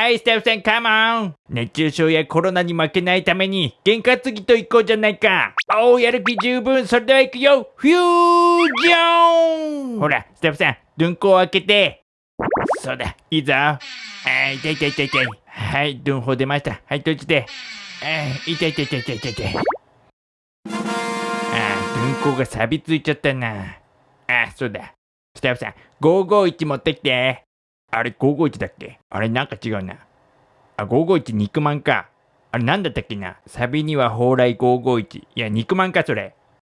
はい、スタッフさん、カモン熱中症やコロナに負けないために、験担ぎと行こうじゃないかおー、やる気十分、それでは行くよフュージョンほら、スタッフさん、ドンコを開けて。そうだ、いいぞ。あー、痛い痛い痛い痛い。はい、ドンホ出ました。はい、閉じて。あー、痛い痛い痛い痛い痛い痛い。あー、ドンコが錆びついちゃったな。あー、そうだ。スタッフさん、551持ってきて。あれ、551だっけ？あれ、なんか違うな。あ、551肉まんか。あれ、なんだったっけな？サビには蓬莱551。いや、肉まんか、それ。